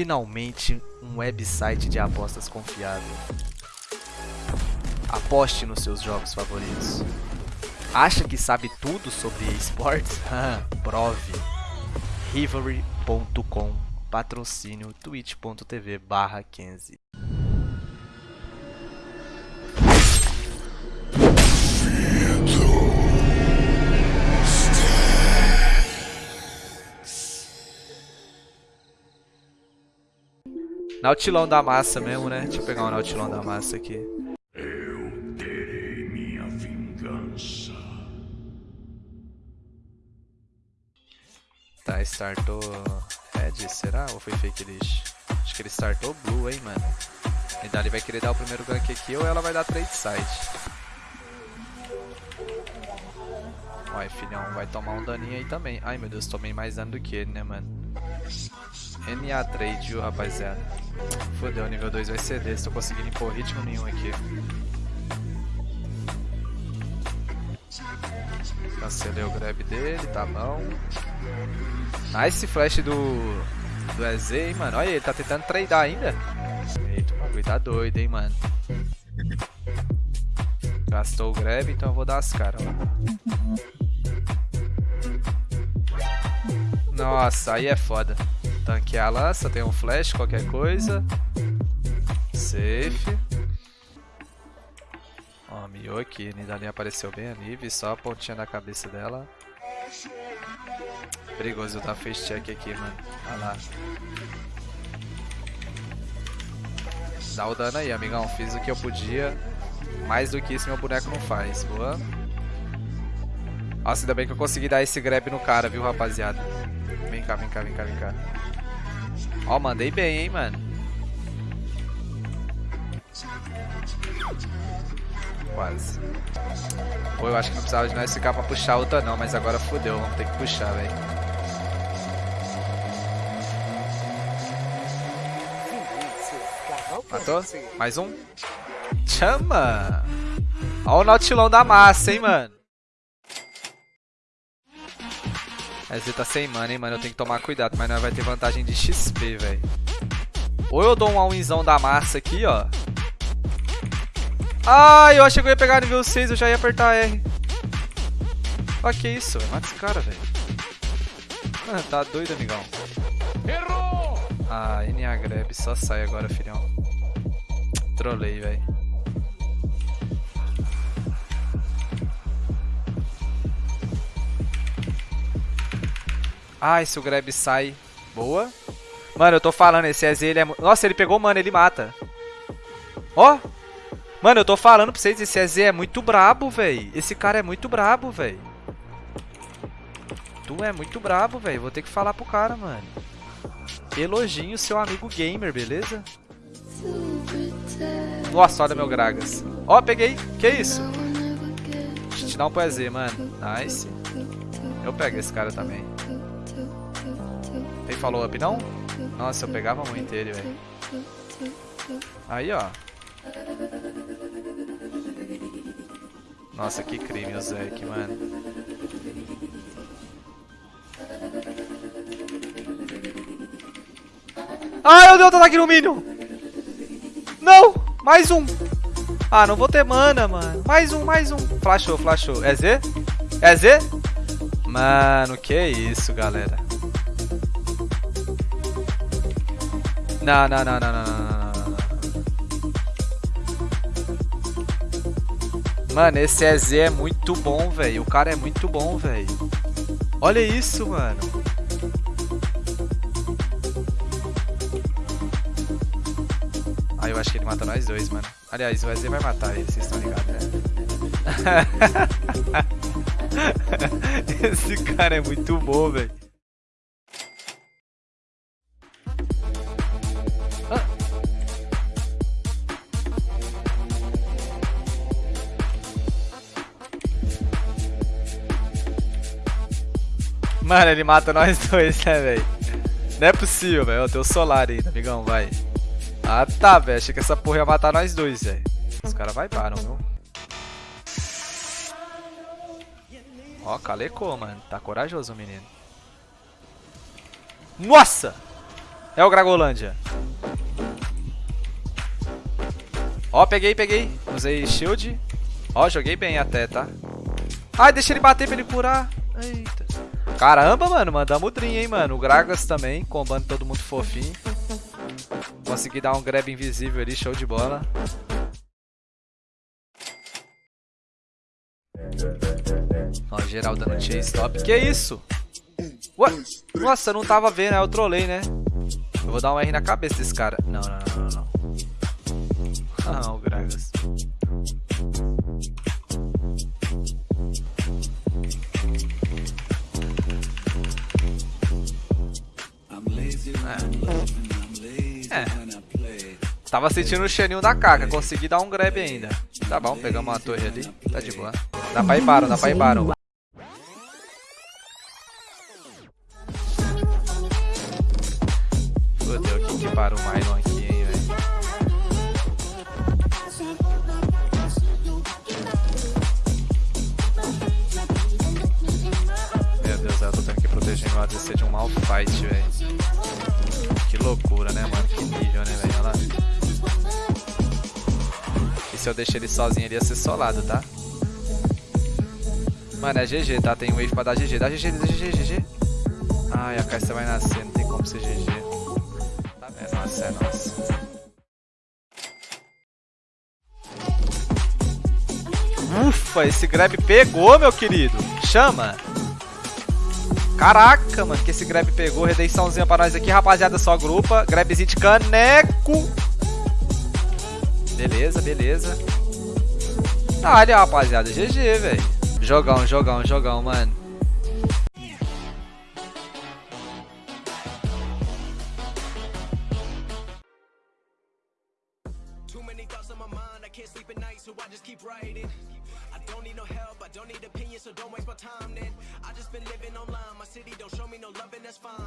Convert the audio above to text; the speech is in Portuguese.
Finalmente, um website de apostas confiável. Aposte nos seus jogos favoritos. Acha que sabe tudo sobre esportes? Prove. Rivalry.com Patrocínio twitch.tv barra 15 Nautilão da massa mesmo, né? Deixa eu pegar um Nautilão da massa aqui. Eu terei minha vingança. Tá, startou Red, será? Ou foi fake list? Acho que ele startou Blue, hein, mano. E dali vai querer dar o primeiro gank aqui ou ela vai dar trade side. Vai, filhão, vai tomar um daninho aí também. Ai, meu Deus, tomei mais dano do que ele, né, mano? NA trade, viu, rapaziada? Fodeu, nível 2 vai ser desse, tô conseguindo impor ritmo nenhum aqui. Cancelei o grab dele, tá bom. Nice flash do, do EZ, hein, mano. Olha, ele tá tentando tradar ainda. Eita, o bagulho tá doido, hein, mano. Gastou o grab, então eu vou dar as caras, Nossa, aí é foda. Tanquear a lança, tem um flash, qualquer coisa. Safe. Ó, miou aqui. Nidalinha apareceu bem ali, só a pontinha da cabeça dela. Perigoso eu dar face check aqui, mano. Olha lá. Dá o dano aí, amigão. Fiz o que eu podia. Mais do que isso meu boneco não faz. Boa. Nossa, ainda bem que eu consegui dar esse grab no cara, viu, rapaziada. Vem cá, vem cá, vem cá, vem cá. Ó, mandei bem, hein, mano. Quase. Pô, eu acho que não precisava de nós ficar pra puxar outra não, mas agora fodeu, vamos ter que puxar, velho. Matou? Mais um? Chama! Ó o nautilão da massa, hein, mano. Esse tá sem mana, hein, mano. Eu tenho que tomar cuidado, mas nós vai ter vantagem de XP, velho. Ou eu dou um all-inzão da massa aqui, ó. Ai, eu achei que eu ia pegar nível 6, eu já ia apertar R. Ó, que isso? Mata esse cara, velho. Ah, tá doido, amigão. Errou! Ah, NA grab, só sai agora, filhão. Trolei, velho. Ai, se o grab sai. Boa. Mano, eu tô falando, esse EZ, ele é... Nossa, ele pegou, mano, ele mata. Ó. Mano, eu tô falando pra vocês, esse EZ é muito brabo, velho. Esse cara é muito brabo, velho. Tu é muito brabo, velho. Vou ter que falar pro cara, mano. Elogio seu amigo gamer, beleza? Nossa, olha meu Gragas. Ó, peguei. Que isso? Deixa eu te dar um EZ, mano. Nice. Eu pego esse cara também. Follow up não? Nossa, eu pegava muito ele, velho. Aí, ó. Nossa, que crime o Zek, mano. Ai, eu dei outro ataque no Minion! Não! Mais um! Ah, não vou ter mana, mano. Mais um, mais um. Flashou, flashou. É Z? É Z? Mano, que isso, galera. Não, não, não, não, não. Mano, esse EZ é muito bom, velho. O cara é muito bom, velho. Olha isso, mano. Ah, eu acho que ele mata nós dois, mano. Aliás, o EZ vai matar ele, vocês estão ligados, né? Esse cara é muito bom, velho. Mano, ele mata nós dois, né, velho? Não é possível, velho. Tem o Solar ainda, amigão, vai. Ah, tá, velho. Achei que essa porra ia matar nós dois, velho. Os caras vai param, viu? Ó, calecou, mano. Tá corajoso o menino. Nossa! É o Gragolândia. Ó, peguei, peguei. Usei shield. Ó, joguei bem até, tá? Ai, deixa ele bater pra ele curar. Eita. Caramba, mano, mandamos o Dream, hein, mano. O Gragas também, combando todo mundo fofinho. Consegui dar um grab invisível ali, show de bola. Ó, geral dando chase top. Que isso? Ué? Nossa, eu não tava vendo? Eu trolei, né? Eu vou dar um R na cabeça desse cara. Não, não, não, não. não. Ah, o Gragas. Tava sentindo o cheirinho da caca, consegui dar um grab ainda. Tá bom, pegamos uma torre ali, tá de boa. Dá pra ir Baron, dá pra ir Baron. Fodeu, quem que para o Myron aqui, hein, velho? Meu Deus, eu tô tendo que proteger meu ADC de um mal fight, velho. Que loucura, né, mano? Que nível, né, velho? Olha lá. Se eu deixar ele sozinho, ele ia ser solado, tá? Mano, é GG, tá? Tem wave pra dar GG. Dá GG, dá GG, GG. Ai, a caixa vai nascer, não tem como ser GG. É nossa, é nossa. Ufa, esse grab pegou, meu querido. Chama. Caraca, mano, que esse grab pegou. Redençãozinha pra nós aqui, rapaziada. Só grupa. Grabzinho de caneco. Beleza, beleza. Olha, rapaziada. GG, velho. Jogão, jogão, jogão, mano. Too many thoughts on my mind, I can't sleep at night, so I just keep writing. I don't need help, I don't need so don't waste my time. I just been living my city don't show me no that's fine.